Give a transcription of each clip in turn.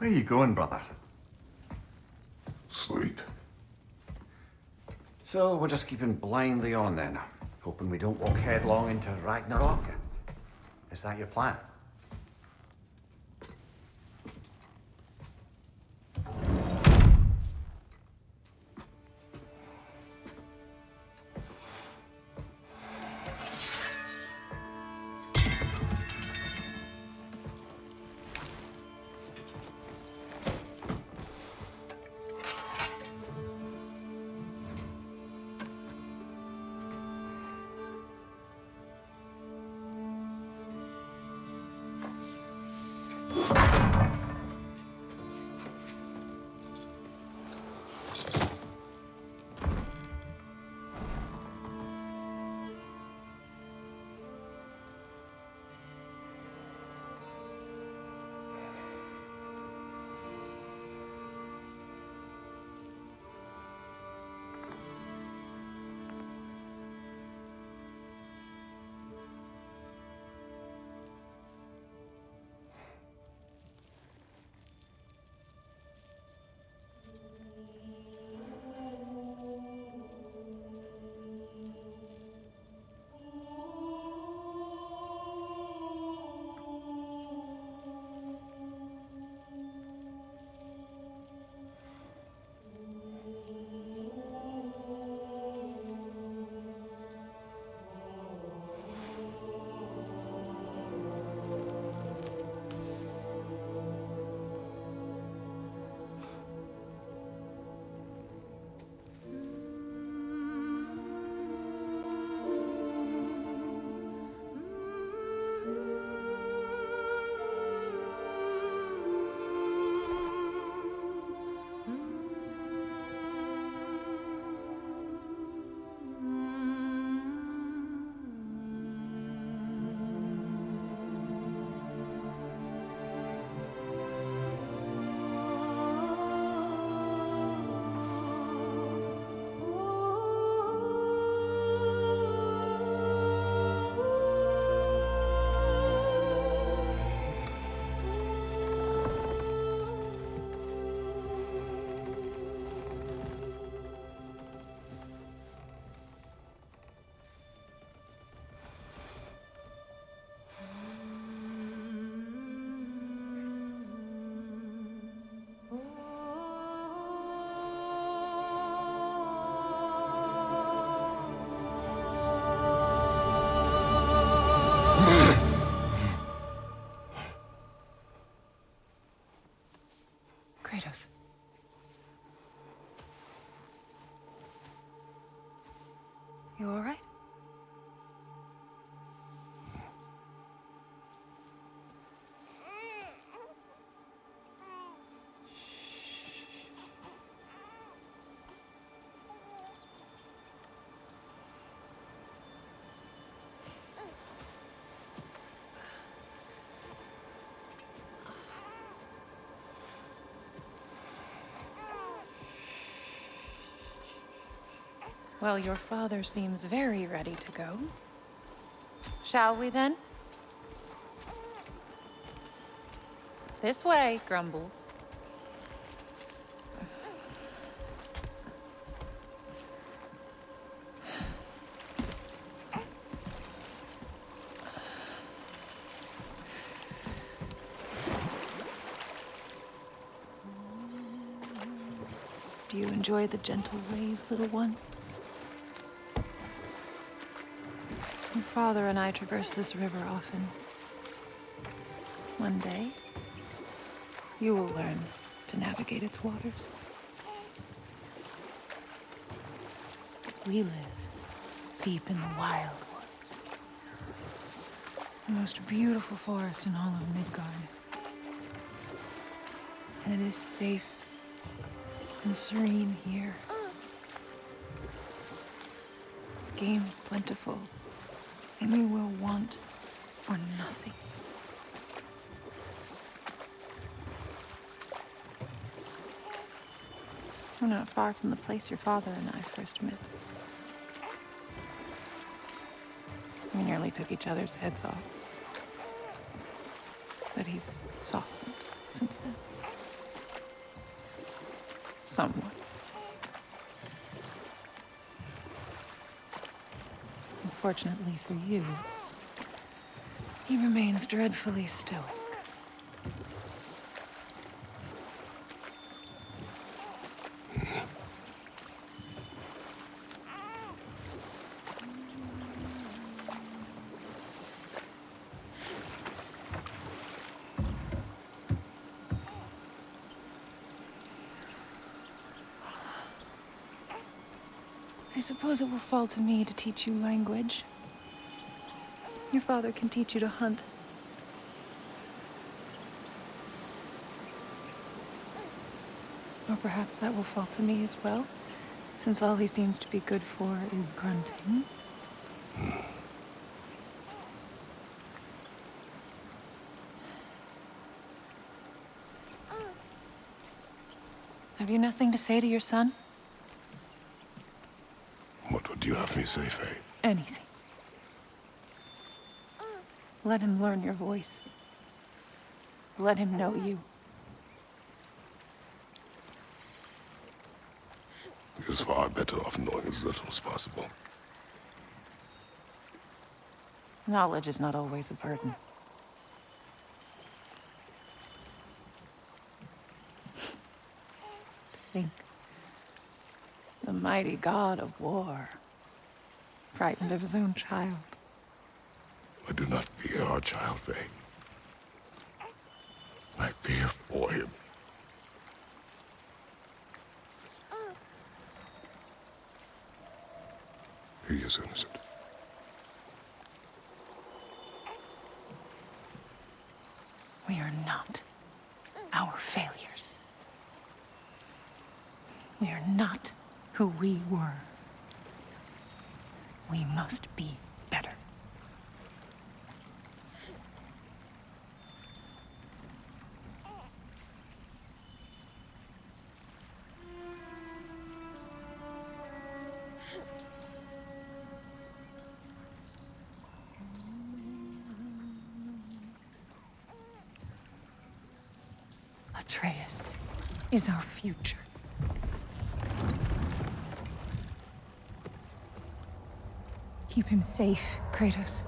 Where are you going, brother? Sleep. So we're just keeping blindly on then, hoping we don't walk headlong into Ragnarok. Is that your plan? Well, your father seems very ready to go. Shall we then? This way, Grumbles. Do you enjoy the gentle waves, little one? Father and I traverse this river often. One day, you will learn to navigate its waters. We live deep in the wild woods. The most beautiful forest in all of Midgard. And it is safe and serene here. Game is plentiful, and we will want for nothing. We're not far from the place your father and I first met. We nearly took each other's heads off. But he's softened since then. Somewhat. Unfortunately for you, he remains dreadfully stoic. I suppose it will fall to me to teach you language. Your father can teach you to hunt. Or perhaps that will fall to me as well, since all he seems to be good for is grunting. Have you nothing to say to your son? What would you have me say, Faye? Eh? Anything. Let him learn your voice. Let him know you. He is far better off knowing as little as possible. Knowledge is not always a burden. Think. The mighty god of war. Frightened of his own child. I do not fear our child, Faye. I fear for him. He is innocent. We are not our failures. We are not who we were. We must be better. Atreus is our future. Keep him safe, Kratos.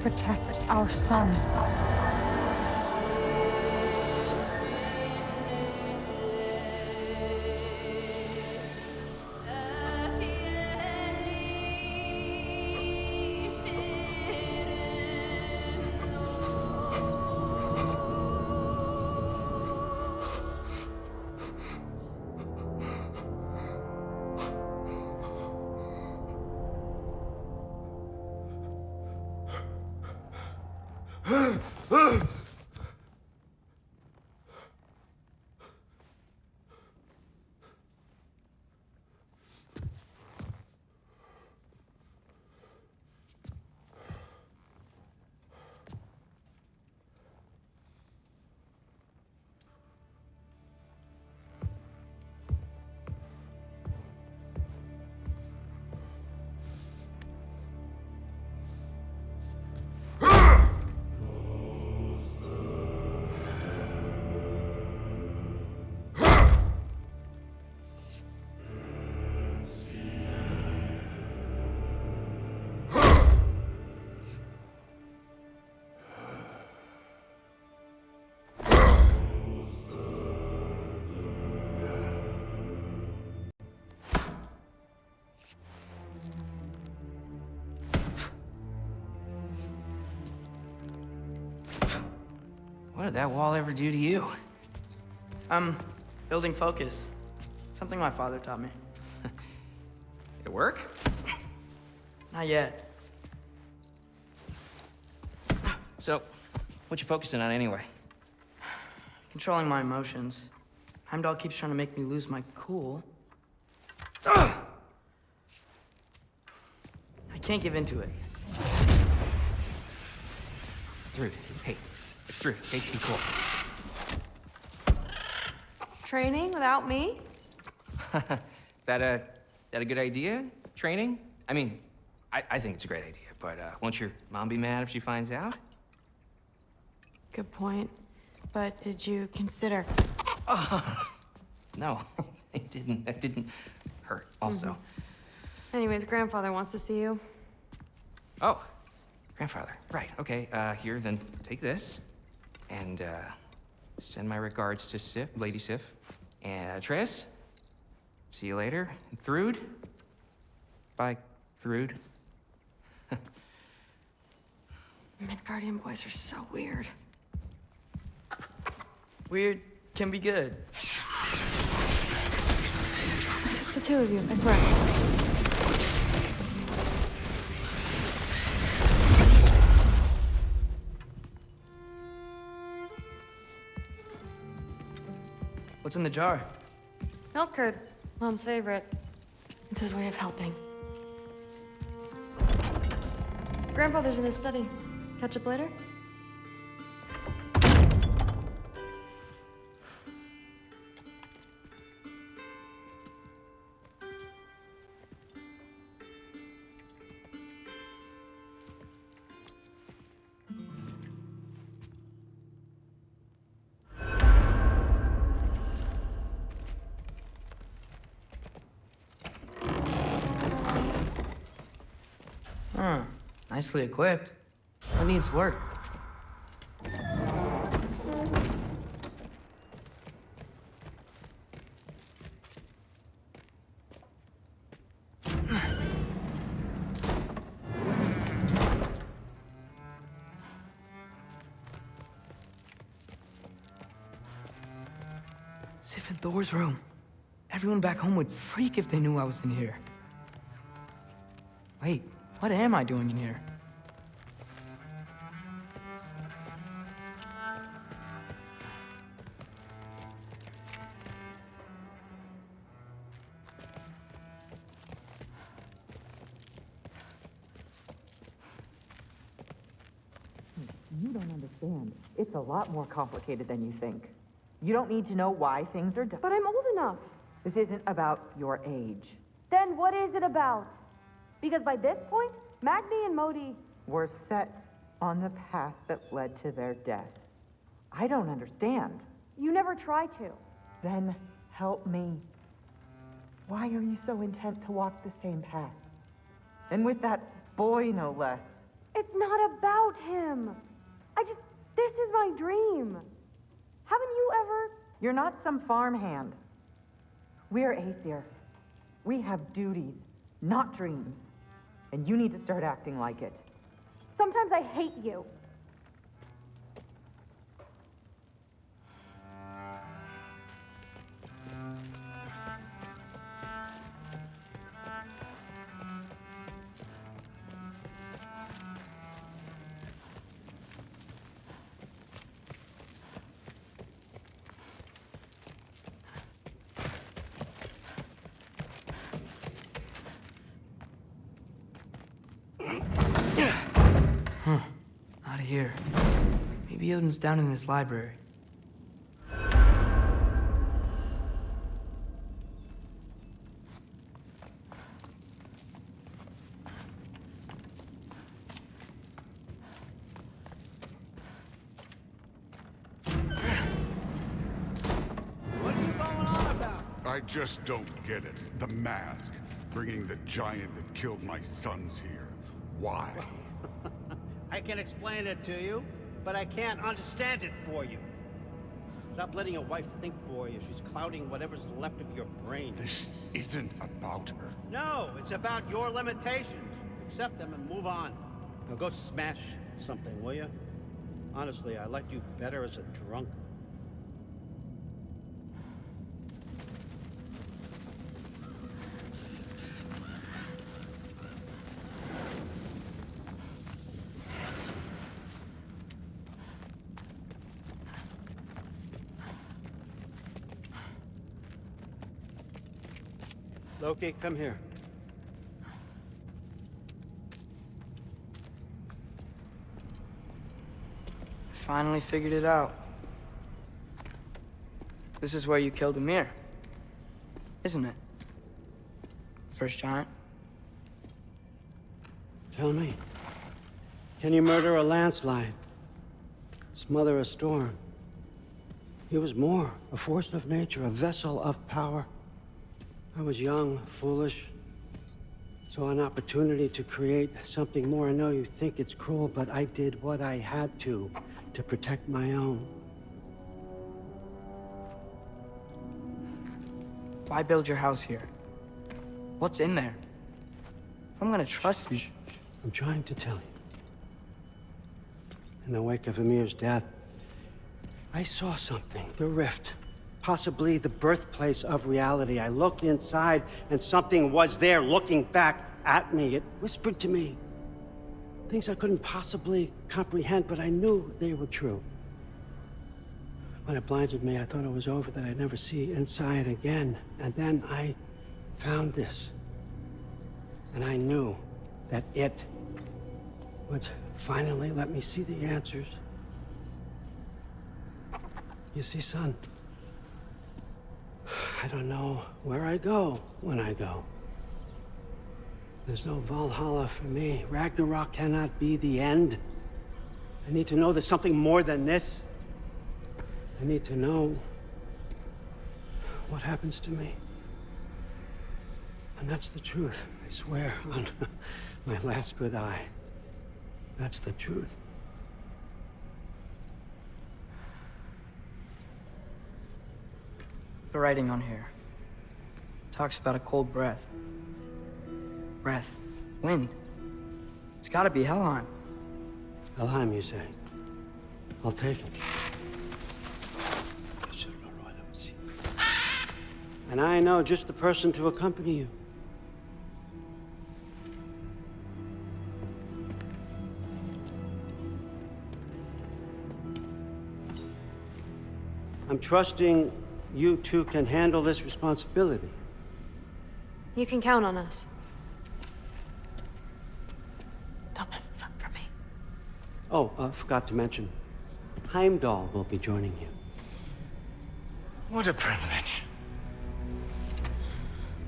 Protect our son. What did that wall ever do to you? I'm building focus. Something my father taught me. It work? Not yet. So, what you focusing on anyway? Controlling my emotions. Heimdall keeps trying to make me lose my cool. I can't give into it. Through. Hey, it's through. Hey, be cool. Training without me? that a that a good idea? Training? I mean, I, I think it's a great idea, But uh, won't your mom be mad if she finds out? Good point. But did you consider? No, it didn't. It didn't hurt. Also, Anyways, grandfather wants to see you. oh, grandfather. Right. Okay. Uh, here, then take this, and uh, send my regards to Sif, Lady Sif, and Tris. See you later. And Thrud. Bye, Thrud. Midgardian boys are so weird. Weird can be good. It's the two of you, I swear. What's in the jar? Milk curd, mom's favorite. It's his way of helping. Grandfather's in his study. Catch up later? Nicely equipped. What needs work? Sif and Thor's room. Everyone back home would freak if they knew I was in here. Wait, what am I doing in here? Lot more complicated than you think. You don't need to know why things are done. But I'm old enough. This isn't about your age. Then what is it about? Because by this point, Magni and Modi. We're set on the path that led to their death. I don't understand. You never try to. Then help me. Why are you so intent to walk the same path? And with that boy, no less. It's not about him. I just. This is my dream. Haven't you ever. You're not some farmhand. We're Aesir. We have duties, not dreams. And you need to start acting like it. Sometimes I hate you. Out of here. Maybe Odin's down in his library. I just don't get it. The mask. Bringing the giant that killed my sons here. Why? I can explain it to you, but I can't understand it for you. Stop letting your wife think for you. She's clouding whatever's left of your brain. This isn't about her. No, it's about your limitations. Accept them and move on. Now go smash something, will you? Honestly, I liked you better as a drunk. Loki, come here. Finally figured it out. This is where you killed Ymir. Isn't it? First giant? Tell me. Can you murder a landslide? Smother a storm? He was more, a force of nature, a vessel of power. I was young, foolish, saw an opportunity to create something more. I know you think it's cruel, but I did what I had to, to protect my own. Why build your house here? What's in there? I'm gonna trust you. I'm trying to tell you. In the wake of Ymir's death, I saw something. The rift. Possibly the birthplace of reality. I looked inside, and something was there looking back at me. It whispered to me. Things I couldn't possibly comprehend, but I knew they were true. When it blinded me, I thought it was over, that I'd never see inside again. And then I found this. And I knew that it would finally let me see the answers. You see, son, I don't know where I go when I go. There's no Valhalla for me. Ragnarok cannot be the end. I need to know there's something more than this. I need to know what happens to me. And that's the truth, I swear, on my last good eye. That's the truth. The writing on here talks about a cold breath. Breath. Wind. It's gotta be Helheim. Helheim, you say? I'll take it. And I know just the person to accompany you. I'm trusting you two can handle this responsibility. You can count on us. Don't mess this up for me. Oh, uh, forgot to mention. Heimdall will be joining you. What a privilege.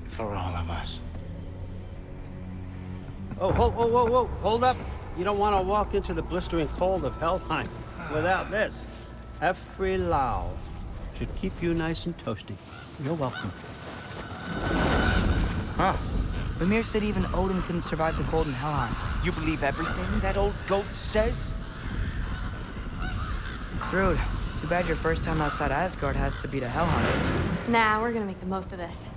For all of us. Oh, whoa, whoa, whoa, whoa, hold up. You don't want to walk into the blistering cold of Helheim without this. Every Lau should keep you nice and toasty. You're welcome. Huh. Mimir said even Odin couldn't survive the cold in Helheim. You believe everything that old goat says? Thrud, too bad your first time outside Asgard has to be to Helheim. Nah, we're gonna make the most of this.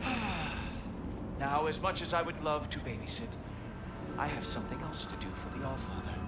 Now, as much as I would love to babysit, I have something else to do for the Allfather.